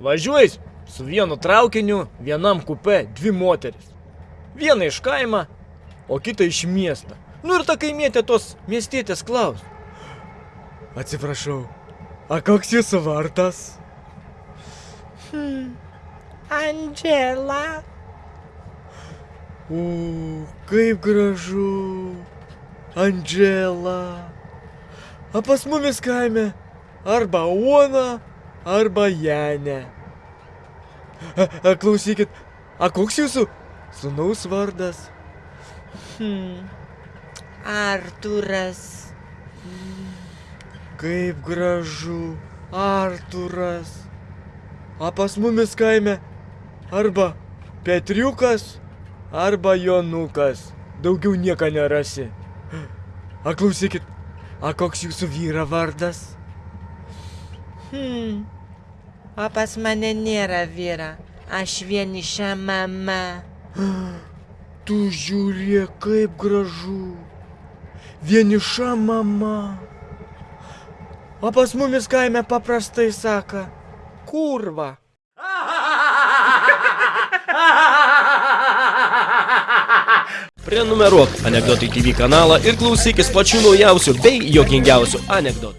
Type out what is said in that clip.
Važiuoji su vienu traukiniu, vienam kupe dvi moteris. Viena iš kaimą, o kita iš miestą. Nu ir ta kaimietė tos miestietės klaus. Atsiprašau, a koks jūsų vardas? Hmm. Andžela. O, kaip gražu. Andžela. A pas mumis kaime arba Uona, arba Janė. A, a, klausykit, a koks jūsų sūnaus vardas? Hmm. Arturas. Kaip gražu, Arturas. A pas mumis kaime arba Petriukas, arba Jonukas. Daugiau nieko nerasi. A klausykit, a koks jūsų vyra vardas? Hmm. O pas mane nėra vyra. Aš vieniša mama. Tu žiūrėk, kaip gražu. Vieniša mama. O pas mumis kaime paprastai saka, kurva. Prenumeruok Anekdotai TV kanalą ir klausykis pačių naujausių bei jokingiausių anekdotų.